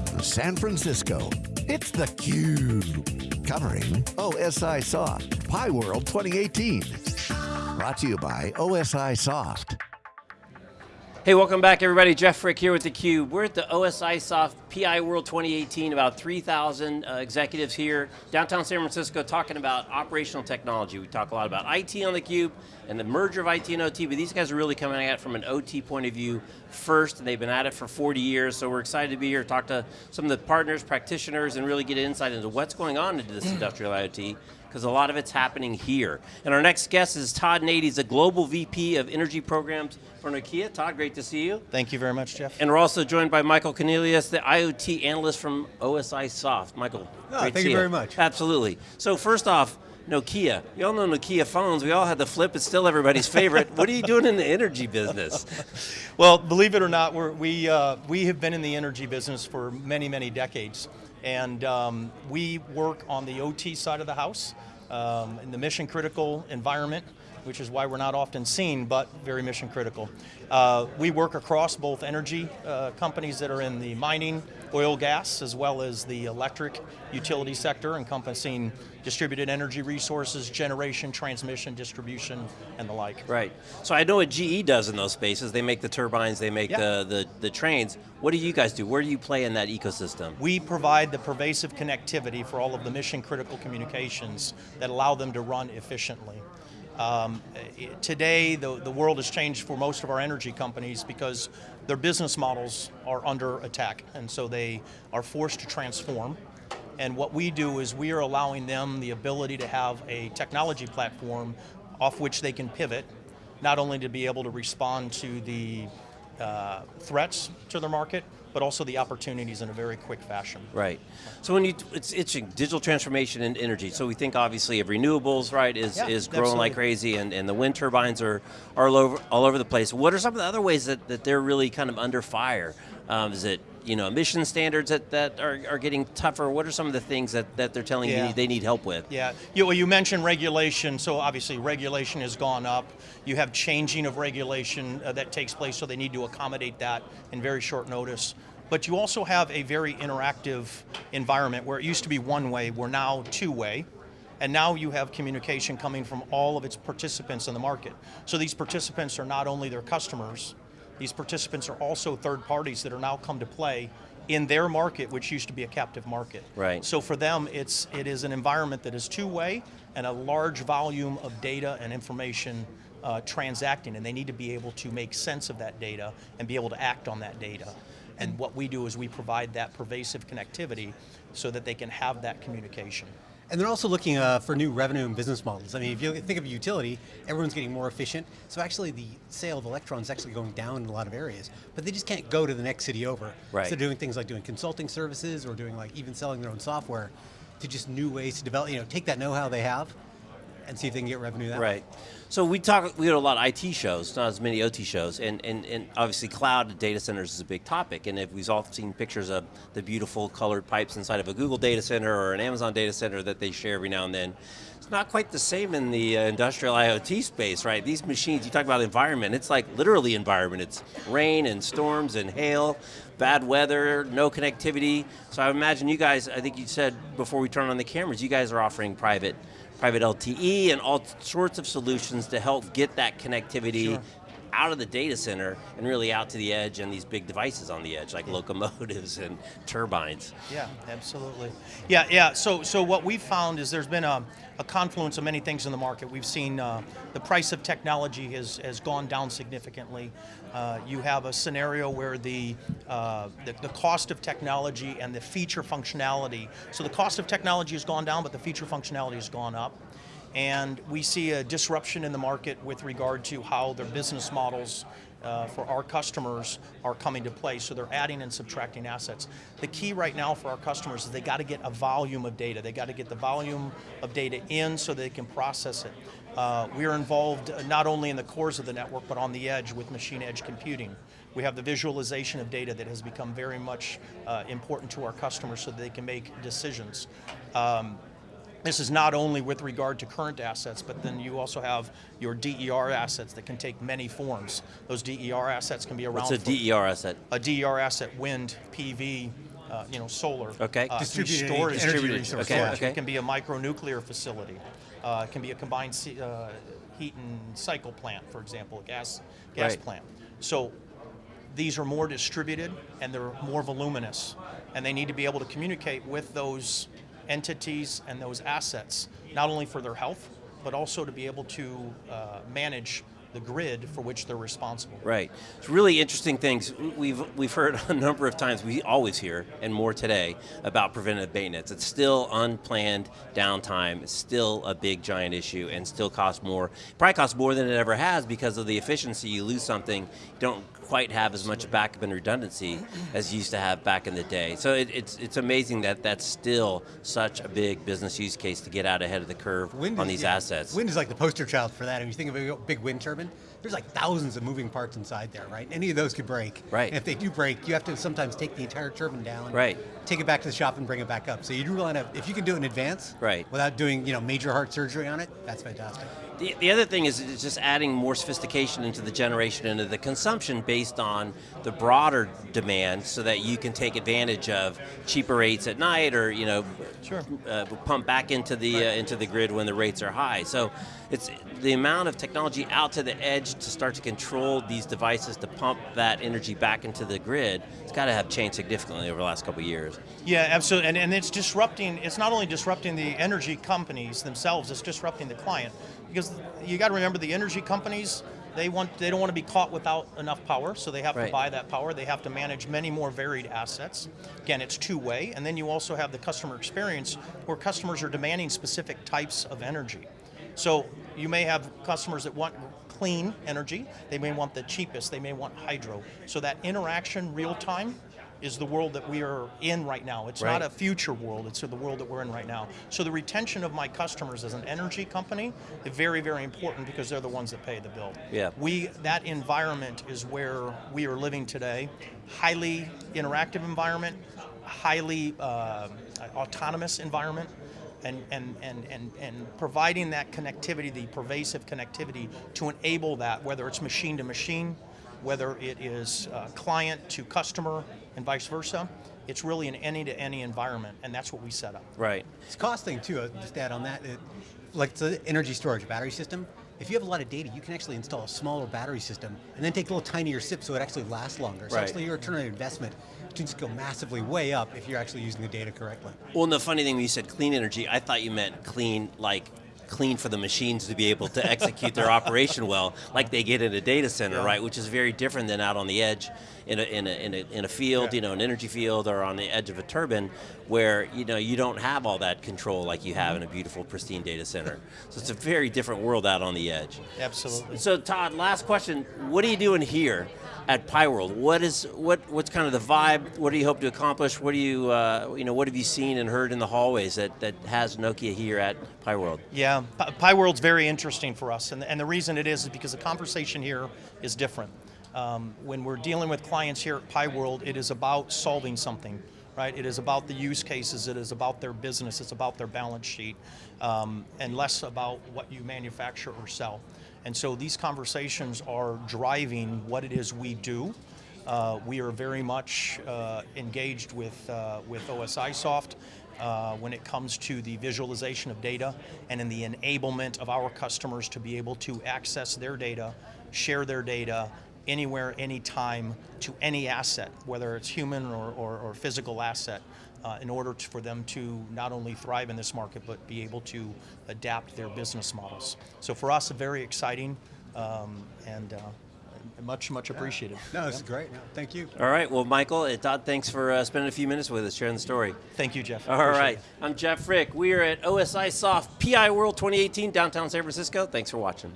from San Francisco, it's theCUBE. Covering OSI Soft, PI World 2018. Brought to you by OSIsoft. Hey, welcome back everybody. Jeff Frick here with theCUBE. We're at the OSIsoft PI World 2018, about 3,000 uh, executives here, downtown San Francisco, talking about operational technology. We talk a lot about IT on theCUBE, and the merger of IT and OT, but these guys are really coming at it from an OT point of view first, and they've been at it for 40 years, so we're excited to be here, talk to some of the partners, practitioners, and really get insight into what's going on into this industrial IoT, because a lot of it's happening here. And our next guest is Todd Nady, he's a Global VP of Energy Programs for Nokia. Todd, great to see you. Thank you very much, Jeff. And we're also joined by Michael Cornelius, the IoT analyst from OSIsoft. Michael, oh, great thank you, you very much. Absolutely. So first off, Nokia. You all know Nokia phones. We all had the flip. It's still everybody's favorite. what are you doing in the energy business? well, believe it or not, we uh, we have been in the energy business for many, many decades. And um, we work on the OT side of the house um, in the mission critical environment, which is why we're not often seen, but very mission critical. Uh, we work across both energy uh, companies that are in the mining, oil, gas, as well as the electric utility sector, encompassing distributed energy resources, generation, transmission, distribution, and the like. Right. So I know what GE does in those spaces. They make the turbines, they make the, the, the trains. What do you guys do? Where do you play in that ecosystem? We provide the pervasive connectivity for all of the mission critical communications that allow them to run efficiently. Um, today, the, the world has changed for most of our energy companies because their business models are under attack, and so they are forced to transform. And what we do is we are allowing them the ability to have a technology platform off which they can pivot, not only to be able to respond to the uh, threats to their market, but also the opportunities in a very quick fashion. Right. So when you, it's interesting, digital transformation and energy. So we think obviously of renewables, right, is, yeah, is growing absolutely. like crazy and, and the wind turbines are, are all over, all over the place. What are some of the other ways that, that they're really kind of under fire? Um, is it you know, emission standards that, that are, are getting tougher? What are some of the things that, that they're telling yeah. you they need help with? Yeah, you, well, you mentioned regulation, so obviously regulation has gone up. You have changing of regulation uh, that takes place, so they need to accommodate that in very short notice. But you also have a very interactive environment where it used to be one way, we're now two way. And now you have communication coming from all of its participants in the market. So these participants are not only their customers, these participants are also third parties that are now come to play in their market, which used to be a captive market. Right. So for them, it's, it is an environment that is two-way and a large volume of data and information uh, transacting, and they need to be able to make sense of that data and be able to act on that data. And what we do is we provide that pervasive connectivity so that they can have that communication. And they're also looking uh, for new revenue and business models. I mean, if you think of a utility, everyone's getting more efficient. So actually the sale of electrons is actually going down in a lot of areas. But they just can't go to the next city over. Right. So doing things like doing consulting services or doing like even selling their own software to just new ways to develop, you know, take that know-how they have and see if they can get revenue that right. way. So we talk, we to a lot of IT shows, not as many OT shows, and, and, and obviously cloud data centers is a big topic, and if we've all seen pictures of the beautiful colored pipes inside of a Google data center or an Amazon data center that they share every now and then, it's not quite the same in the uh, industrial IoT space, right? These machines, you talk about environment, it's like literally environment. It's rain and storms and hail, bad weather, no connectivity. So I imagine you guys, I think you said before we turn on the cameras, you guys are offering private private LTE and all sorts of solutions to help get that connectivity Sure. Out of the data center and really out to the edge and these big devices on the edge like Yeah. locomotives and turbines. Yeah, absolutely. Yeah, yeah. So, so what we've found is there's been a, a confluence of many things in the market. We've seen uh, the price of technology has has gone down significantly. Uh, you have a scenario where the, uh, the the cost of technology and the feature functionality. So the cost of technology has gone down, but the feature functionality has gone up. And we see a disruption in the market with regard to how their business models uh, for our customers are coming to play. So they're adding and subtracting assets. The key right now for our customers is they got to get a volume of data. They got to get the volume of data in so they can process it. Uh, we are involved uh, not only in the cores of the network, but on the edge with machine edge computing. We have the visualization of data that has become very much uh, important to our customers so they can make decisions. Um, this is not only with regard to current assets, but then you also have your DER assets that can take many forms. Those DER assets can be around What's a DER asset? a DER asset, wind, PV, uh, you know, solar. Okay. Uh, Distributed storage. energy Distributed, resource. okay, storage. okay. It can be a micronuclear facility. Uh, it can be a combined uh, heat and cycle plant, for example, a gas gas Right. plant. So these are more distributed and they're more voluminous, and they need to be able to communicate with those entities and those assets, not only for their health, but also to be able to uh, manage the grid for which they're responsible. Right. It's really interesting things. We've we've heard a number of times. We always hear, and more today, about preventative maintenance. It's still unplanned downtime. It's still a big giant issue, and still costs more. Probably costs more than it ever has because of the efficiency. You lose something, you don't quite have as much backup and redundancy as you used to have back in the day. So it, it's it's amazing that that's still such a big business use case to get out ahead of the curve Wind on is- these yeah, assets. Wind is like the poster child for that. If you think of a big wind turbine, there's like thousands of moving parts inside there, right? Any of those could break. Right. And if they do break, you have to sometimes take the entire turbine down. Right. Take it back to the shop and bring it back up. So you do want to, if you can do it in advance, Right. without doing you know major heart surgery on it, that's fantastic. The, the other thing is it's just adding more sophistication into the generation and into the consumption based on the broader demand so that you can take advantage of cheaper rates at night or you know Sure. uh, pump back into the uh, into the grid when the rates are high. So it's the amount of technology out to the edge to start to control these devices to pump that energy back into the grid. It's got to have changed significantly over the last couple of years. Yeah, absolutely. And, and it's disrupting, it's not only disrupting the energy companies themselves, it's disrupting the client. Because you got to remember the energy companies, they want they don't want to be caught without enough power, so they have Right. to buy that power. They have to manage many more varied assets. Again, it's two way. And then you also have the customer experience where customers are demanding specific types of energy. So you may have customers that want clean energy, they may want the cheapest, they may want hydro. So that interaction real time is the world that we are in right now. It's not a future world, it's the world that we're in right now. So the retention of my customers as an energy company is very, very important because they're the ones that pay the bill. Yeah. We that environment is where we are living today. Highly interactive environment, highly uh, autonomous environment. And, and, and, and, and providing that connectivity, the pervasive connectivity to enable that, whether it's machine to machine, whether it is uh, client to customer, and vice versa, it's really an any to any environment, and that's what we set up. Right. It's costing too. uh, Just to add on that, it, like the energy storage battery system. If you have a lot of data, you can actually install a smaller battery system and then take a little tinier sip so it actually lasts longer. So Right. actually, your return on investment can just go massively way up if you're actually using the data correctly. Well, and the funny thing when you said clean energy, I thought you meant clean, like clean for the machines to be able to execute their operation well, like they get in a data center, right? Which is very different than out on the edge in a, in a, in a, in a field, Yeah. you know, an energy field or on the edge of a turbine where, you know, you don't have all that control like you have in a beautiful, pristine data center. So it's a very different world out on the edge. Absolutely. So Todd, last question. What are you doing here at PI World? What is what what's kind of the vibe? What do you hope to accomplish? What do you uh, you know what have you seen and heard in the hallways that, that has Nokia here at PI World? Yeah, Pi PI World's very interesting for us, and, and the reason it is is because the conversation here is different. Um, when we're dealing with clients here at PI World, it is about solving something, right? It is about the use cases, it is about their business, it's about their balance sheet, um, and less about what you manufacture or sell. And so these conversations are driving what it is we do. Uh, we are very much uh, engaged with, uh, with OSIsoft uh, when it comes to the visualization of data and in the enablement of our customers to be able to access their data, share their data anywhere, anytime to any asset, whether it's human or, or, or physical asset, uh, in order to, for them to not only thrive in this market but be able to adapt their business models. So for us, very exciting um, and uh, much, much appreciated. No, this is great. No, thank you. All right. Well, Michael, Todd, thanks for uh, spending a few minutes with us, sharing the story. Thank you, Jeff. All Appreciate right. it. I'm Jeff Frick. We are at OSIsoft PI World 2018, downtown San Francisco. Thanks for watching.